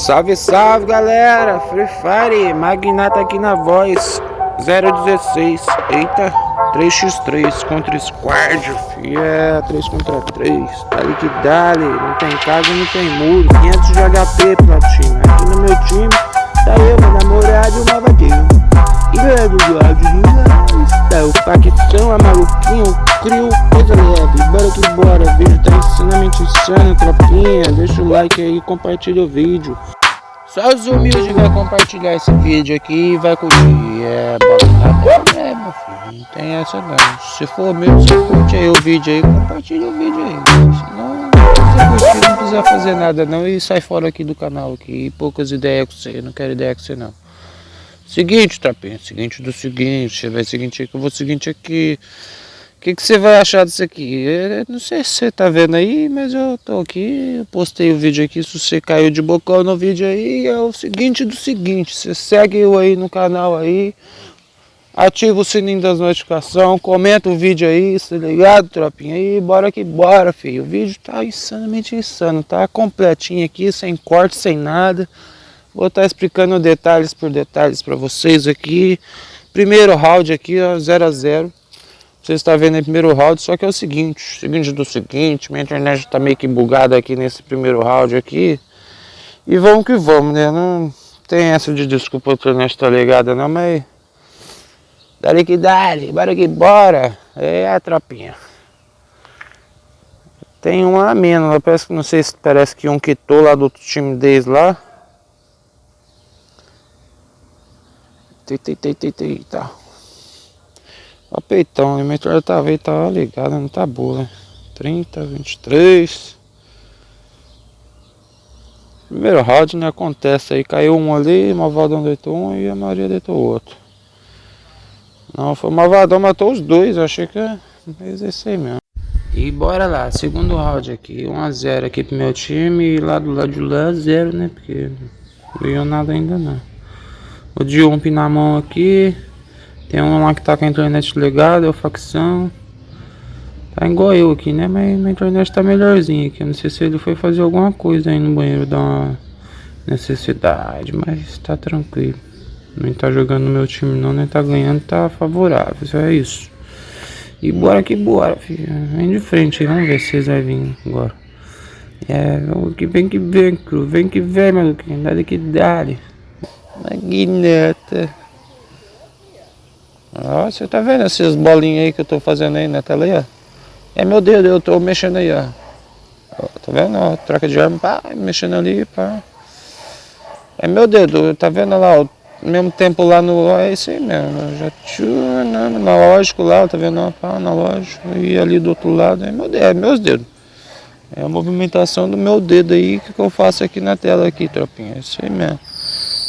Salve, salve galera! Free Fire, Magnata aqui na voz 016. Eita, 3x3 contra Squad, é 3 contra 3. Dali que dali, não tem casa, não tem muro. 500 de HP, platina. Aqui no meu time, tá eu, meu namorado e o Mavadinho. E é do lado está o facção, a maluquinho, o crio, coisa leve. Bora que bora, vídeo tá ensinamento insano, tropinha. Deixa o like aí e compartilha o vídeo. Só os humildes vai compartilhar esse vídeo aqui e vai curtir. É, bota é, meu filho, não tem essa não. Se for mesmo, você curte aí o vídeo aí, compartilha o vídeo aí. Senão, você curtir, não precisa fazer nada não e sai fora aqui do canal aqui. poucas ideias com você, não quero ideia com você não. Seguinte, Trapinha, seguinte do seguinte, vai seguinte aqui, eu vou seguinte aqui. O que, que você vai achar disso aqui? Eu não sei se você tá vendo aí, mas eu tô aqui, eu postei o vídeo aqui, se você caiu de bocão no vídeo aí, é o seguinte do seguinte, você segue eu aí no canal aí, ativa o sininho das notificações, comenta o vídeo aí, tá ligado, tropinha? Aí, bora que bora, filho. O vídeo tá insanamente insano, tá completinho aqui, sem corte, sem nada. Vou estar tá explicando detalhes por detalhes para vocês aqui. Primeiro round aqui, ó, 0 a 0 você está vendo em primeiro round, só que é o seguinte, seguinte do seguinte, minha internet está meio que bugada aqui nesse primeiro round aqui. E vamos que vamos, né? Não tem essa de desculpa a internet tá ligada não, mas... Dali que dali, bora que bora. É a tropinha. Tem um a menos, parece que não sei se parece que um quitou lá do outro time deles lá. Eita, eita, eita, eita. Ó peitão, a inventário tá veio, tá ligado, não tá boa, né? 30, 23. Primeiro round, né? Acontece aí, caiu um ali, Malvadão deitou um e a Maria deitou outro. Não, foi o Malvadão matou os dois, eu achei que é esse aí mesmo. E bora lá, segundo round aqui, 1x0 aqui pro meu time e lá do lado de lá 0, né? Porque não ganhou nada ainda não. O Jump na mão aqui. Tem um lá que tá com a internet ligada, é o facção. Tá igual eu aqui, né? Mas minha internet tá melhorzinha aqui. Eu não sei se ele foi fazer alguma coisa aí no banheiro, dar uma necessidade. Mas tá tranquilo. Nem tá jogando no meu time não, nem tá ganhando, tá favorável. Isso é isso. E bora que bora, filho. Vem de frente aí, vamos ver se vocês vão vir agora. É, que vem que vem, cru. Vem que vem, maluquinho. Dá que dá. Magneta. Ó, você tá vendo essas bolinhas aí que eu tô fazendo aí na tela aí, ó? É meu dedo, eu tô mexendo aí, ó. ó tá vendo? Ó, troca de arma, pá, mexendo ali, pá. É meu dedo, tá vendo lá, ó, mesmo tempo lá no... É isso aí mesmo, já tinha né, analógico lá, tá vendo? Pá, analógico, e ali do outro lado, é meu dedo, é meus dedos. É a movimentação do meu dedo aí que eu faço aqui na tela aqui, tropinha, é isso aí mesmo.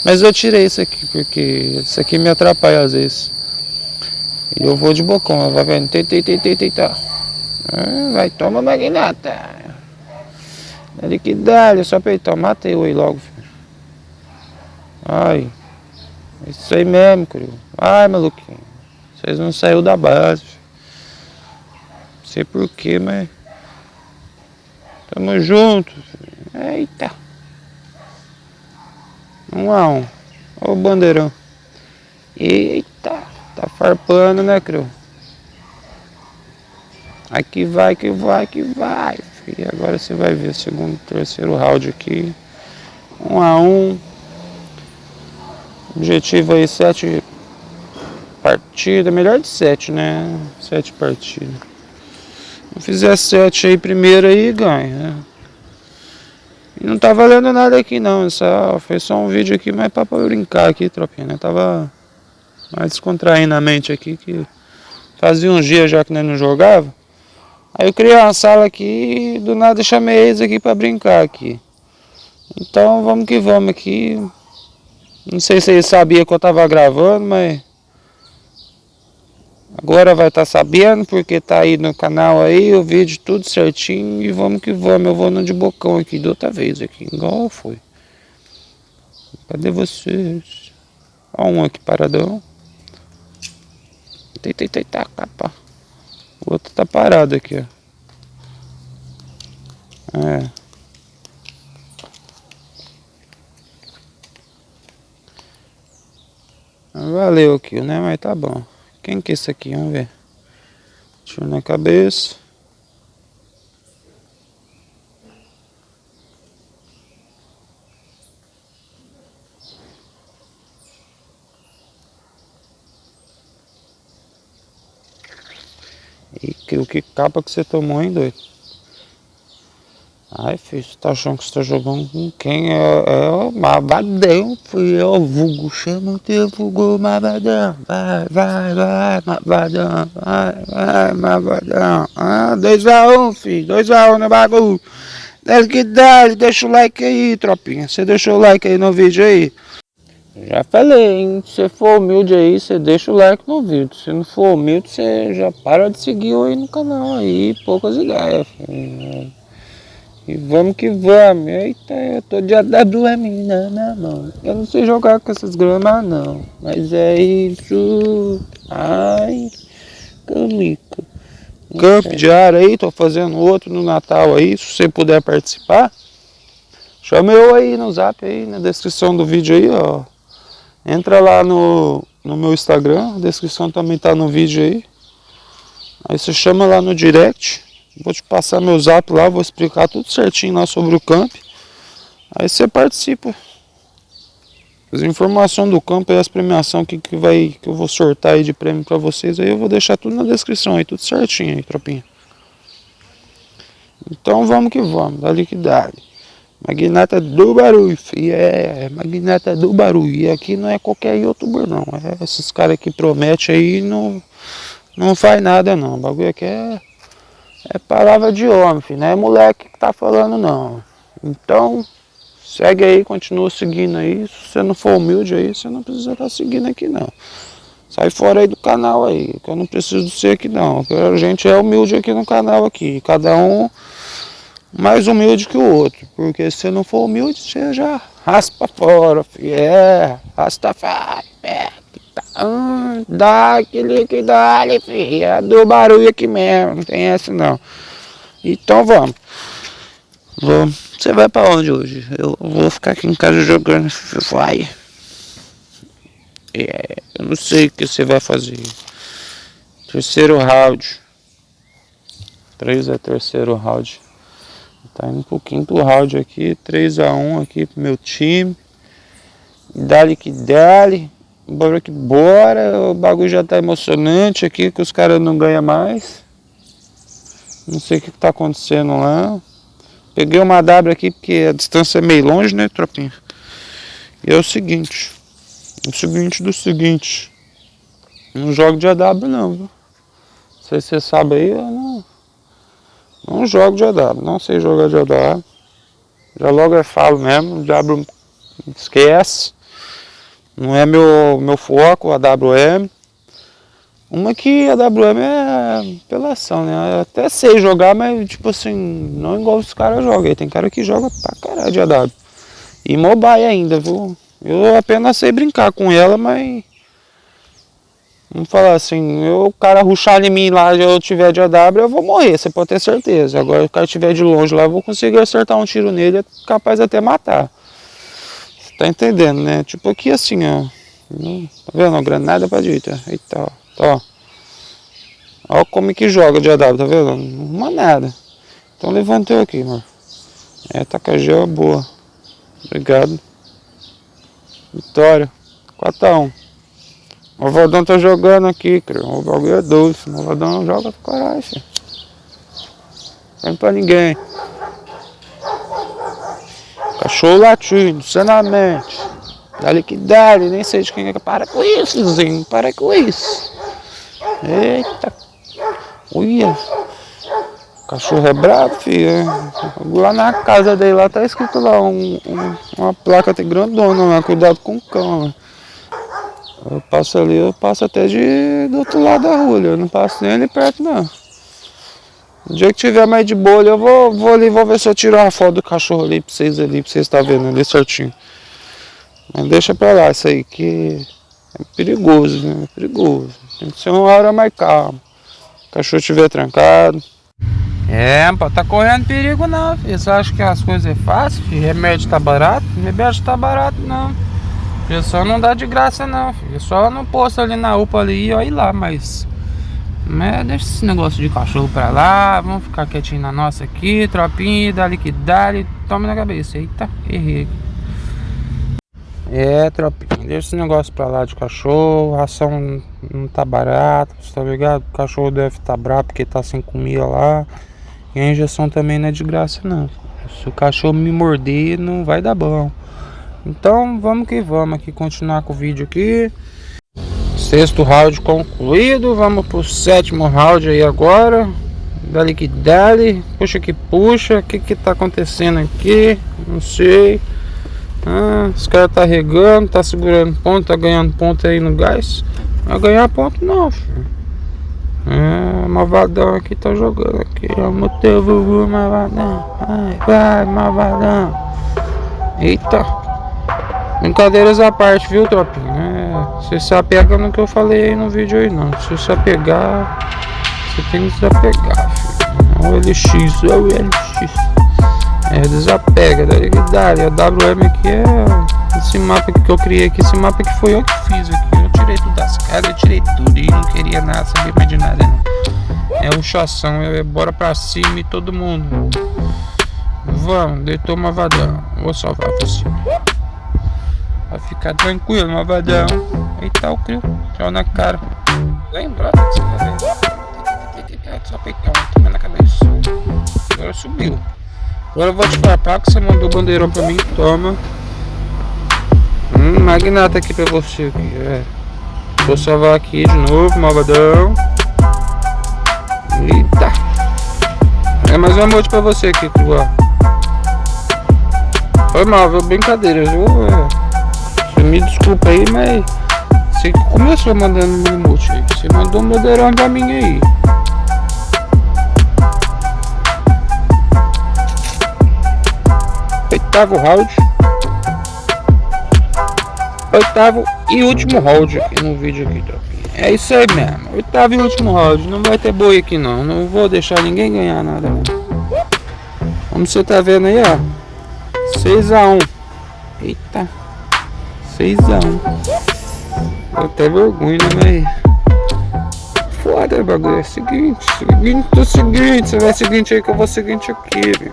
Mas eu tirei isso aqui, porque isso aqui me atrapalha às vezes. E eu vou de bocão, vai vendo, tei, tei, tei, tei, tá. Vai, toma magnata. Ele que dá, só peitão, matei eu aí logo, filho. Ai, isso aí mesmo, crio. Ai, maluquinho, vocês não saiu da base. Não sei porquê, mas... Tamo junto. Filho. Eita. Um a um. Olha o bandeirão. Eita, tá farpando, né, Cru? Aqui vai, que vai, que vai. E agora você vai ver o segundo, terceiro round aqui. Um a um. Objetivo aí, sete partidas. Melhor de sete, né? Sete partidas. Se fizer sete aí primeiro aí, ganha, né? não tá valendo nada aqui não, só, foi só um vídeo aqui, mas pra brincar aqui, tropinha, né? Tava mais descontraindo a mente aqui, que fazia uns dias já que nós não jogava. Aí eu criei uma sala aqui e do nada chamei eles aqui pra brincar aqui. Então vamos que vamos aqui. Não sei se eles sabiam que eu tava gravando, mas... Agora vai estar tá sabendo, porque tá aí no canal aí, o vídeo tudo certinho. E vamos que vamos, eu vou no de bocão aqui de outra vez aqui, igual foi. Cadê vocês? Ó um aqui paradão. Tá, tá, o outro tá parado aqui, ó. É. Valeu aqui, né? Mas tá bom. Quem que é isso aqui? Vamos ver. Tiro na cabeça. E que, capa que você tomou, hein, doido? Ai, filho, você tá achando que você tá jogando com quem? É, é o Mavadão, filho. É o vulgo. Chama o teu vulgo, Mavadão. Vai, vai, vai, Mavadão. Vai, vai, Mavadão. Ah, 2x1, um, filho. 2x1 um no bagulho. Desce que dá, deixa o like aí, tropinha. Você deixou o like aí no vídeo aí? Já falei, hein? Se for humilde aí, você deixa o like no vídeo. Se não for humilde, você já para de seguir aí no canal aí. Poucas ideias, filho. E vamos que vamos. Eita, eu tô de AWM na mão. Eu não sei jogar com essas gramas não. Mas é isso. Ai, camico. Camp diário aí, tô fazendo outro no Natal aí. Se você puder participar, chama eu aí no zap aí, na descrição do vídeo aí, ó. Entra lá no, no meu Instagram, a descrição também tá no vídeo aí. Aí você chama lá no direct. Vou te passar meu zap lá, vou explicar tudo certinho lá sobre o camp. Aí você participa. As informações do campo e as premiações que, que, vai, que eu vou sortar aí de prêmio para vocês, aí eu vou deixar tudo na descrição aí, tudo certinho aí, tropinha. Então vamos que vamos, dali que dali. Magnata do barulho, filho. É, magnata do barulho. E aqui não é qualquer youtuber não. É esses caras que prometem aí não, não faz nada não. O bagulho aqui é é palavra de homem, filho, não é moleque que tá falando não. Então, segue aí, continua seguindo aí. Se você não for humilde aí, você não precisa estar tá seguindo aqui não. Sai fora aí do canal aí, que eu não preciso ser aqui não. A gente é humilde aqui no canal aqui. Cada um mais humilde que o outro. Porque se não for humilde, você já raspa fora, filho. É, Rastafari, é. Ah, dá aquele que dá, filho. É do barulho aqui mesmo, não tem essa não. Então vamos. Você vai pra onde hoje? Eu vou ficar aqui em casa jogando Free É, eu não sei o que você vai fazer. Terceiro round. 3 é terceiro round. Tá indo pro round aqui. 3 a 1 aqui pro meu time. Dali que dali. Bora que bora, o bagulho já tá emocionante aqui, que os caras não ganham mais. Não sei o que tá acontecendo lá. Peguei uma W aqui porque a distância é meio longe, né, tropinha? E é o seguinte. O seguinte do seguinte. Não jogo de AW não, viu? Não sei se você sabe aí, eu não... Não jogo de AW, não sei jogar de AW. Já logo eu falo mesmo, diabo esquece. Não é meu, meu foco, a WM. Uma que a WM é apelação, né? Eu até sei jogar, mas tipo assim, não igual os caras jogam. Tem cara que joga pra caralho de AW. E mobile ainda, viu? Eu apenas sei brincar com ela, mas... Vamos falar assim, eu, o cara ruxar em mim lá eu tiver de AW, eu vou morrer, você pode ter certeza. Agora, o cara estiver de longe lá, eu vou conseguir acertar um tiro nele, é capaz até matar. Tá entendendo, né? Tipo aqui assim, ó. Tá vendo? Uma granada pra direita. Eita, ó. Tá, ó. Ó como é que joga de AW, tá vendo? Não nada. Então levantei aqui, mano. É, tacajé é boa. Obrigado. Vitória. 4x1. O Valdão tá jogando aqui, cara. O bagulho é doce. O Valdão joga pro caralho, filho. Não pra ninguém. Cachorro latindo, sanamente. Dali que dali, nem sei de quem é. Para com isso, Zinho, para com isso. Eita. Uia. Cachorro é bravo, filho. Lá na casa dele, lá tá escrito lá um, um, uma placa até grandona lá, cuidado com o cão. Né? Eu passo ali, eu passo até de, do outro lado da rua, eu não passo nem ali perto não. O dia que tiver mais de bolha, eu vou, vou ali, vou ver se eu tiro uma foto do cachorro ali pra vocês ali, pra vocês estar tá vendo ali certinho. Mas deixa pra lá isso aí, que é perigoso, né? É perigoso. Tem que ser uma hora mais calma. O cachorro estiver trancado. É, pô, tá correndo perigo não, filho. Você acha que as coisas é fácil, filho? Remédio tá barato? Remédio tá barato não. Pessoal não dá de graça não, filho. Só no posto ali na UPA ali e olha lá, mas. Mas deixa esse negócio de cachorro pra lá. Vamos ficar quietinho na nossa aqui, tropinha, dá que dá, toma na cabeça. Eita, errei. É, tropinha, deixa esse negócio pra lá de cachorro. Ração não tá barata, tá ligado? O cachorro deve tá bravo porque tá sem comida lá. E a injeção também não é de graça, não. Se o cachorro me morder, não vai dar bom. Então vamos que vamos aqui continuar com o vídeo aqui. Sexto round concluído, vamos pro sétimo round aí agora. Dali que dali, puxa que puxa, o que que tá acontecendo aqui? Não sei. Ah, os caras tá regando, tá segurando ponto, tá ganhando ponto aí no gás. Vai ganhar ponto não, filho. É, malvadão aqui tá jogando aqui. É o teu vovô malvadão. Vai, vai, malvadão. Eita. Brincadeiras à parte, viu, tropinha? É, você se apega no que eu falei aí no vídeo aí, não. Se você apegar, você tem que se apegar, filho. É o LX, é o LX. É, desapega, daí que dá. E a WM aqui é esse mapa que eu criei aqui. Esse mapa que foi eu que fiz aqui. Eu tirei tudo das casas, eu tirei tudo. E não queria nada, sabia mais de nada, não. É o chação, é bora pra cima e todo mundo. Vamos, deitou uma vadão. Vou salvar você. Vai ficar tranquilo, malvadão. Eita, o crio. Tchau na cara. Lembra vai ver. Só peitão, toma na cabeça. Agora subiu. Agora eu vou te farpar que você mandou o bandeirão pra mim. Toma. Hum, magnata aqui pra você. Aqui, é. Vou salvar aqui de novo, malvadão. Eita. É mais um emote pra você aqui, ó. Foi mal, viu? Brincadeira, viu? É. Me desculpa aí, mas você começou mandando um emote aí. Você mandou um moderão pra mim aí. Oitavo round. Oitavo e último round aqui no vídeo aqui, tá? É isso aí mesmo. Oitavo e último round. Não vai ter boi aqui não. Não vou deixar ninguém ganhar nada. Como você tá vendo aí, ó. 6 a 1 Eita. 6x1. Deu até vergonha, né, mas... Foda bagulho. É o seguinte, seguinte, o seguinte. Você vai seguinte aí que eu vou seguinte aqui, viu?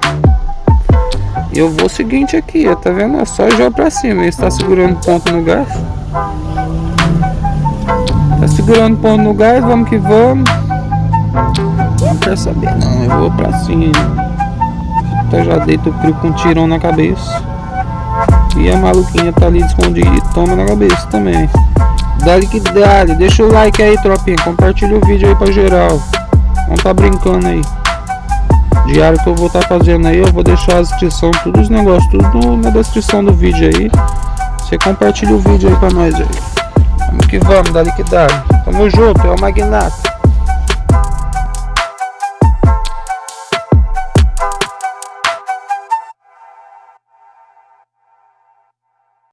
Eu vou seguinte aqui, tá vendo? É só jogar pra cima. Ele está segurando ponto no gás. Tá segurando ponto no gás, vamos que vamos. Não quer saber não, eu vou pra cima. Então já deito o frio com um tirão na cabeça. E a maluquinha tá ali escondida e toma na cabeça também. Dale que dale, deixa o like aí, tropinha. Compartilha o vídeo aí pra geral. Vamos tá brincando aí. Diário que eu vou estar tá fazendo aí, eu vou deixar a descrição, todos os negócios, tudo na descrição do vídeo aí. Você compartilha o vídeo aí pra nós aí. Vamos que vamos, dale que dale. Tamo junto, é o Magnata.